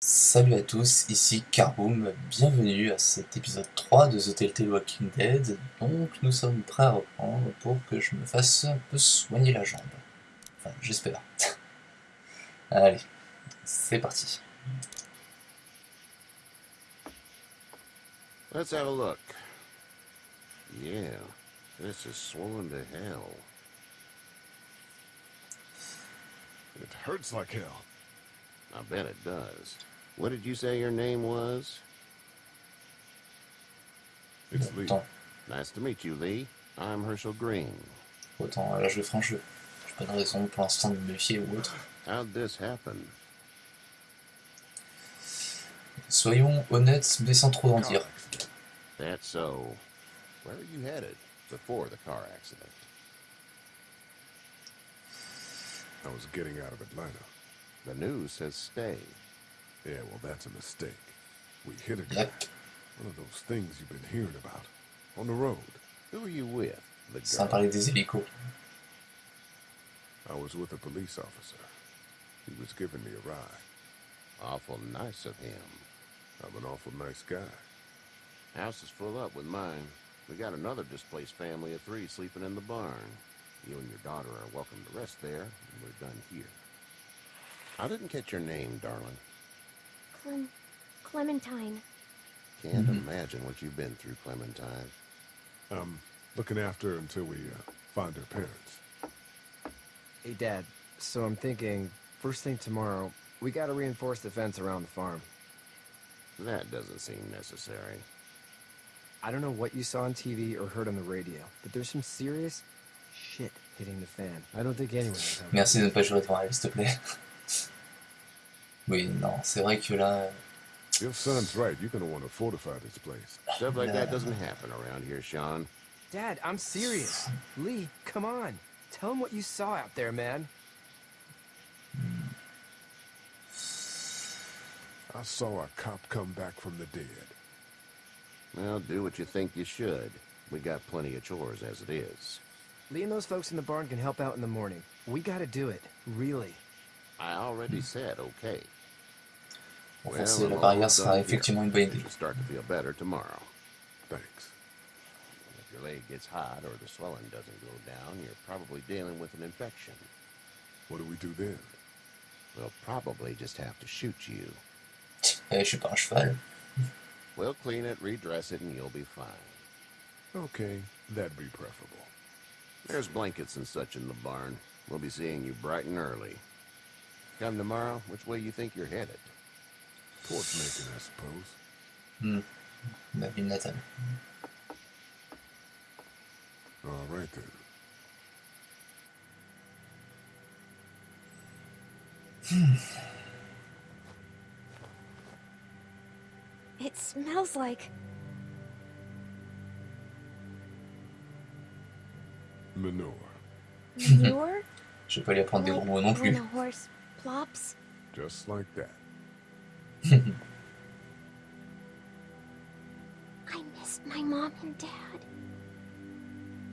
Salut à tous, ici Carboom, bienvenue à cet épisode 3 de The Telltale Walking Dead. Donc nous sommes prêts à reprendre pour que je me fasse un peu soigner la jambe. Enfin, j'espère. Allez, c'est parti. Let's have a look. Yeah, this is swollen to hell. It hurts like hell. I bet it does. What did you say your name was? It's Lee. Nice to meet you, Lee. I'm Hershel Greene. autant là je vais franchir. J'ai pas de raison pour l'instant de me méfier ou autre. How'd this happen? Soyons honnêtes, mais sans trop en dire. That's so. Where are you headed before the car accident? I was getting out of Atlanta. The news says stay. Yeah, well, that's a mistake. We hit a guy. One of those things you've been hearing about. On the road. Who are you with? The sans guard? parler des hélicos. I was with a police officer. He was giving me a ride. Awful nice of him. I'm an awful nice guy. House is full up with mine. We got another displaced family of three sleeping in the barn. You and your daughter are welcome to rest there, and we're done here. I didn't catch your name, darling. Clem Clementine. Can't Mhm. imagine what you've been through, Clementine. I'm looking after her until we uh, find her parents. Hey, Dad. So I'm thinking, first thing tomorrow, we gotta reinforce the fence around the farm. That doesn't seem necessary. I don't know what you saw on TV or heard on the radio, but there's some serious shit hitting the fan. I don't think anyone knows how. Merci de ne pas jouer devant elle, s'il te plaît. Oui, non, c'est vrai que là, Your son's right. You're going to want to fortify this place. Stuff like that doesn't happen around here, Shawn. Dad, I'm serious. Lee, come on. Tell him what you saw out there, man. I saw a cop come back from the dead. Well, do what you think you should. We got plenty of chores as it is. Lee and those folks in the barn can help out in the morning. We gotta do it. Really. I already said okay. Renforcer I'm la all barrière done effectivement une bonne You idée. start to feel better tomorrow. Thanks. If your leg gets hot or the swelling doesn't go down, you're probably dealing with an infection. What do we do then? We'll probably just have to shoot you. Eh, je suis pas un cheval. We'll clean it, redress it, and you'll be fine. Okay, that'd be preferable. There's blankets and such in the barn. We'll be seeing you bright and early. Come tomorrow, which way you think you're headed? Towards Macon, I suppose. Hmm. Maybe ville natale. All right then. It smells like Manure. manure. Je vais pas lui apprendre des gros mots non plus. horse plops. Just like that. I missed my mom and dad.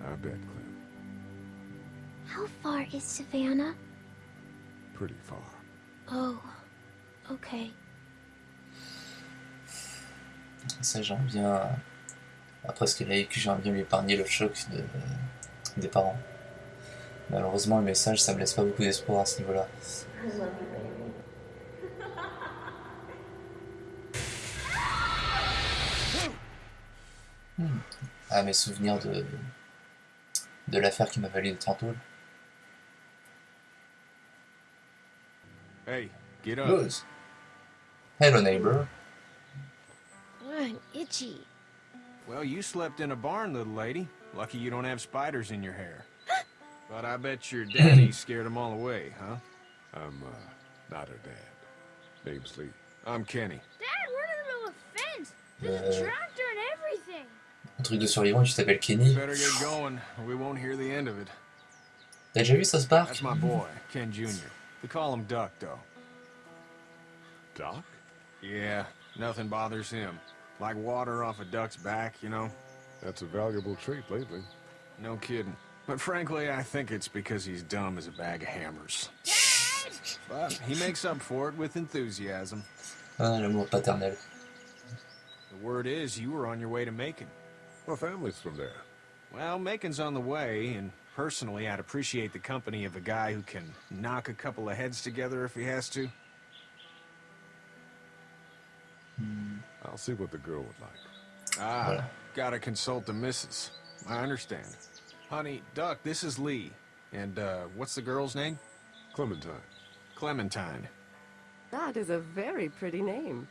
I bet, Clem. How far is Savannah? Pretty far. Oh, okay. Ça, j'aimerais bien. Après ce qu'elle a vécu, j'aimerais bien lui épargner le choc de... des parents. Malheureusement, le message, ça me laisse pas beaucoup d'espoir à ce niveau-là. Hmm. Ah, mes souvenirs de, de l'affaire qui m'a valu des tantôt. Hey, get up. Buzz. Hello, neighbor. I'm itchy. Well, you slept in a barn, little lady. Lucky you don't have spiders in your hair. but I bet your daddy scared them all away, huh? I'm, uh, not her dad. Name's Lee. I'm Kenny. Dad, we're in the middle of a fence. There's Uh. a tractor and everything. Un truc de survivant, tu t'appelles Kenny. Better get going, or we won't hear the end of it. T'as déjà vu ça se barre That's my boy, Ken Jr. We call him Duck, though. Doc? Yeah, nothing bothers him. Like water off a duck's back, you know? That's a valuable trait lately. No kidding. But frankly, I think it's because he's dumb as a bag of hammers. But he makes up for it with enthusiasm. Ah, l'amour paternel. The word is you were on your way to Macon. My family's from there. Well, Macon's on the way, and personally, I'd appreciate the company of a guy who can knock a couple of heads together if he has to. I'll see what the girl would like. Ah, Voilà. gotta consult the missus. I understand. Honey, Duck, this is Lee. And, uh, what's the girl's name? Clementine. Clementine. That is a very pretty name.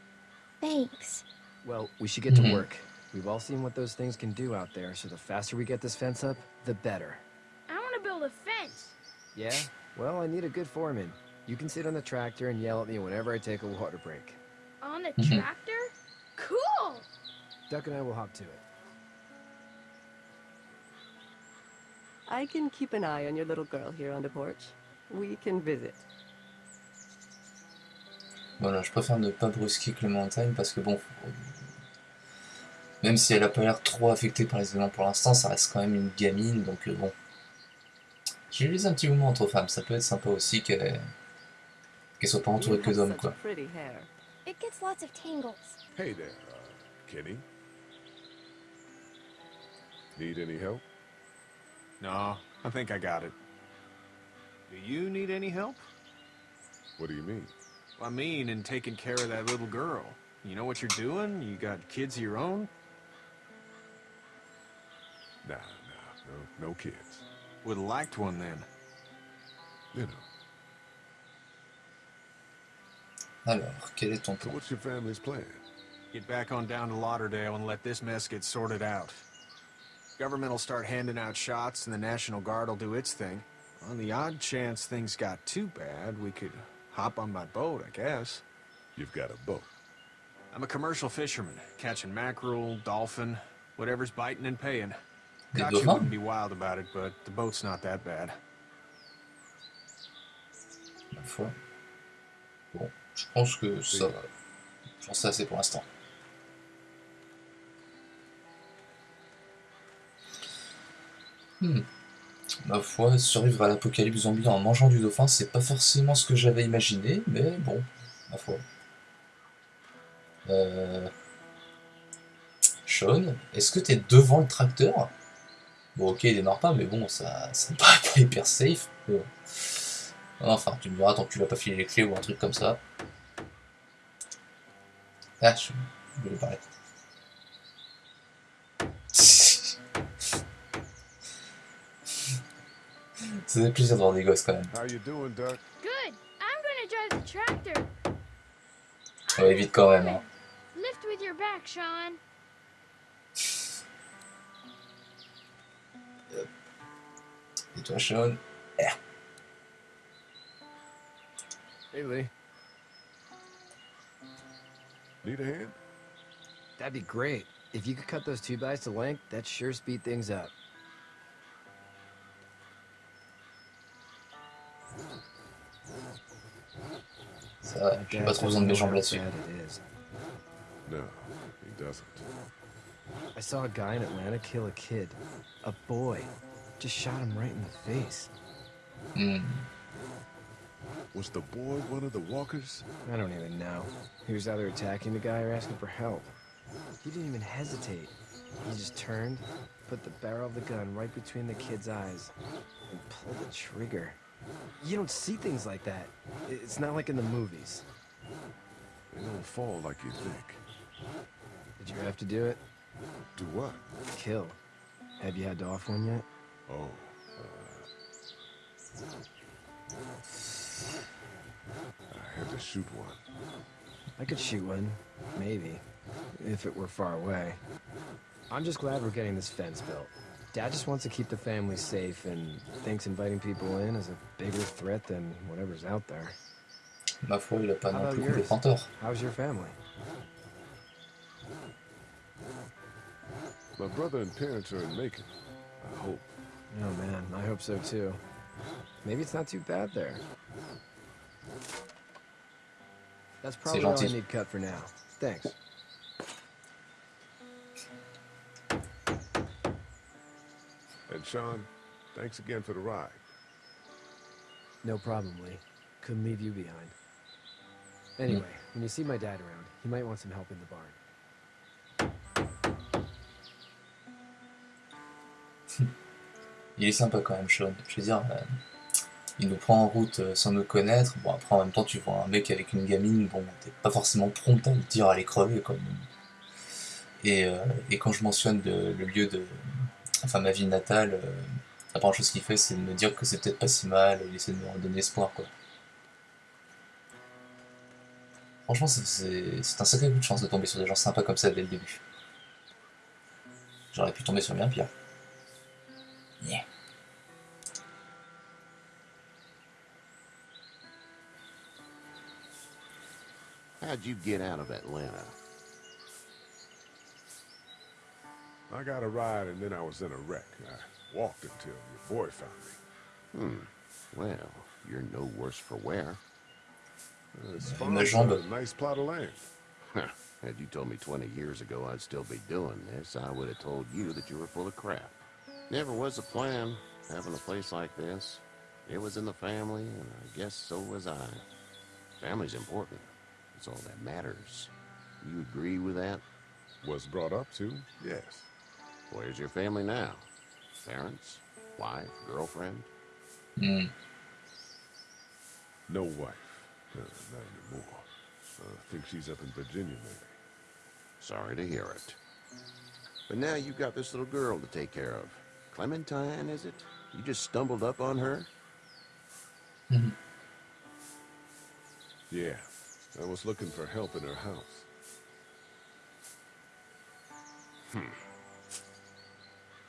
Thanks. Well, we should get to Mhm. work. We've all seen what those things can do out there, so the faster we get this fence up, the better. I want to build a fence. Yeah? Well, I need a good foreman. You can sit on the tractor and yell at me whenever I take a water break. On the Mhm. tractor? Cool! Duck and I will hop to it. I can keep an eye on your little girl here on the porch. We can visit. Voilà, je préfère ne pas brusquer Clémentine parce que bon, faut- même si elle a pas l'air trop affectée par les événements pour l'instant, ça reste quand même une gamine, donc euh, bon. J'ai laissé un petit moment entre femmes, ça peut être sympa aussi qu'elle qu'elle soit pas entourée que d'hommes quoi. pretty hair. It gets lots of tangles. Hey there, uh, Kenny. Need any help? No, I think I got it. Do you need any help? What do you mean? I mean, in taking care of that little girl. You know what you're doing? You got kids of your own? Nah, nah, no, no kids. Would have liked one then. You know. Alors, quel est ton So what's your family's plan? Get back on down to Lauderdale and let this mess get sorted out. Government will start handing out shots and the National Guard will do its thing. On the odd chance things got too bad, we could hop on my boat, I guess. You've got a boat. I'm a commercial fisherman, catching mackerel, dolphin, whatever's biting and paying. Des Gotcha dauphins wouldn't be wild about it, but the boat's not that bad. Ma foi. Bon, je pense que ça va. J'en sais assez pour l'instant. Hmm. Ma foi, survivre à l'apocalypse zombie en mangeant du dauphin, c'est pas forcément ce que j'avais imaginé, mais bon, ma foi. Euh... Sean, est-ce que t'es devant le tracteur? Bon, ok, il démarre pas, mais bon, ça, ça me paraît pas hyper safe. bon. Enfin, tu me diras tant que tu vas pas filer les clés ou un truc comme ça. Ah, je je voulais parler. Ça fait plaisir de voir des gosses quand même. How you doing, Duck? Good. I'm gonna drive the tractor. Ouais, vite quand même. Hein. Lift with your back, Shawn. Et toi, Shawn Hey, Lee. Need a hand? That'd be great. If you could cut those two bys to length, that'd sure speed things up. Ça va, My j'ai dad pas trop besoin de mes jambes là-dessus. bad it is. No, he doesn't. I saw a guy in Atlanta kill a kid. A boy. Just shot him right in the face. Hmm. Was the boy one of the walkers? I don't even know. He was either attacking the guy or asking for help. He didn't even hesitate. He just turned, put the barrel of the gun right between the kid's eyes, and pulled the trigger. You don't see things like that. It's not like in the movies. They don't fall like you think. Did you have to do it? Do what? Kill. Have you had to off one yet? Oh, uh, I had to shoot one. I could shoot one, maybe, if it were far away. I'm just glad we're getting this fence built. Dad just wants to keep the family safe and thinks inviting people in is a bigger threat than whatever's out there. Ma foi, il a pas How non about plus yours? complètement tort. How's your family? My brother and parents are in Macon. I hope. Oh man, I hope so too. Maybe it's not too bad there. That's probably all I need cut for now. Thanks. And Shawn, thanks again for the ride. No problem, Lee. Couldn't leave you behind. Anyway, hmm. when you see my dad around, he might want some help in the barn. Il est sympa quand même, Sean. Je veux dire, euh, il nous prend en route euh, sans nous connaître. Bon, après, en même temps, tu vois un mec avec une gamine, bon, t'es pas forcément prompt à lui dire aller crever, quoi. Et, euh, et quand je mentionne le, lieu de. Enfin, ma ville natale, la première chose qu'il fait, c'est de me dire que c'est peut-être pas si mal, il essaie de me redonner espoir, quoi. Franchement, c'est un sacré coup de chance de tomber sur des gens sympas comme ça dès le début. J'aurais pu tomber sur bien pire. Yeah. How'd you get out of Atlanta? I got a ride and then I was in a wreck. I walked until your boy found me. Hmm. Well, you're no worse for wear. Uh, This Ma farm's jambe. got a nice plot of land. Huh. Had you told me 20 years ago I'd still be doing this, I would have told you that you were full of crap. Never was a plan, having a place like this. It was in the family, and I guess so was I. Family's important. It's all that matters. You agree with that? Was brought up to, yes. Where's your family now? Parents? Wife? Girlfriend? Hmm. No wife. Uh, not anymore. I think she's up in Virginia, maybe. Sorry to hear it. But now you've got this little girl to take care of. Clementine, is it? You just stumbled up on her? Yeah. I was looking for help in her house. Hmm.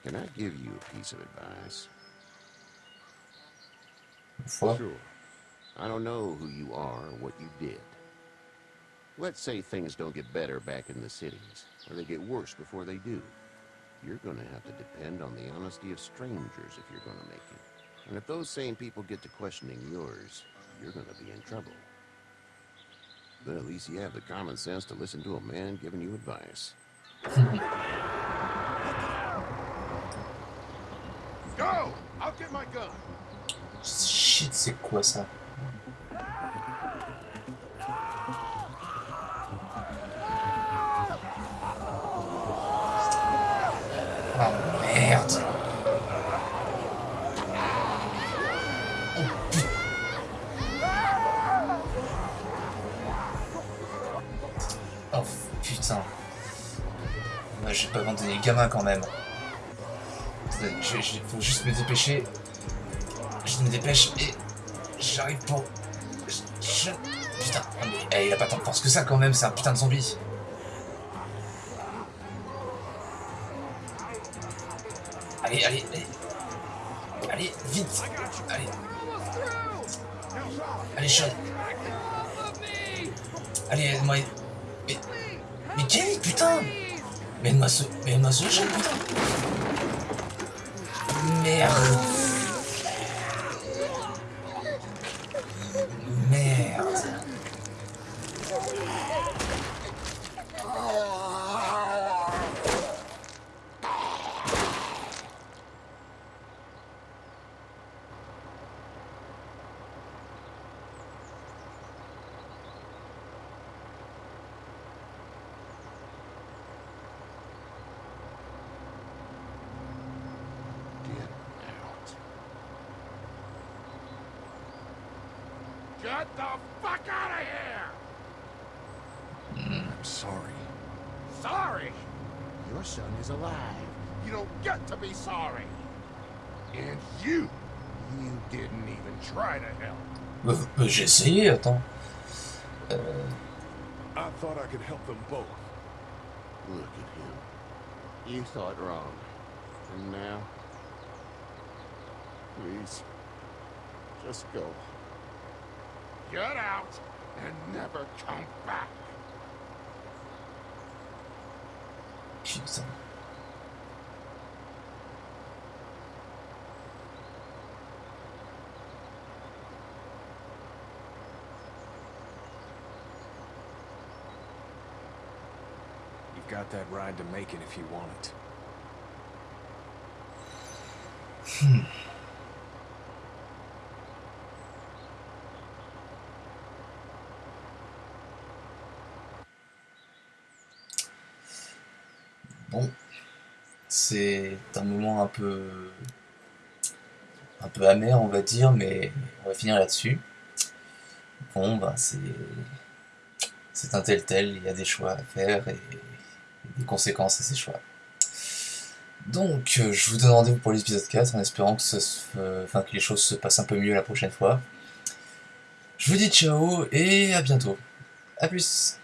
Can I give you a piece of advice? Foi. Sure. I don't know who you are or what you did. Let's say things don't get better back in the cities, or they get worse before they do. You're gonna have to depend on the honesty of strangers if you're gonna make it. And if those same people get to questioning yours, you're gonna be in trouble. But at least you have the common sense to listen to a man giving you advice. Go! I'll get my gun. Shit, c'est quoi ça merde Oh putain Moi j'ai pas abandonné les gamins quand même. Je- faut juste me dépêcher. Je me dépêche et j'arrive pour. Je- Putain, ah, mais eh, il a pas tant de force que ça quand même, c'est un putain de zombie. Allez, allez, allez. Allez, vite. Allez. Allez, Sean. Allez, aide-moi. Mais. Mais Kelly, putain Mais. Mais aide-moi ce Sean, putain Merde the fuck out of here! I'm sorry. Sorry! Your son is alive. You don't get to be sorry. And you, you didn't even try to help. J'ai essayé, attends. Euh, I thought I could help them both. Look at him. You thought wrong. And now? Please. Just go. Get out and never come back. putain. You've got that ride to make it if you want it. Hmm. Bon, c'est un moment un peu un peu amer, on va dire, mais on va finir là-dessus. Bon, ben c'est un tel tel, il y a des choix à faire et des conséquences à ces choix. Donc, euh, je vous donne rendez-vous pour l'épisode 4 en espérant que, ça se, enfin, que les choses se passent un peu mieux la prochaine fois. Je vous dis ciao et à bientôt. A plus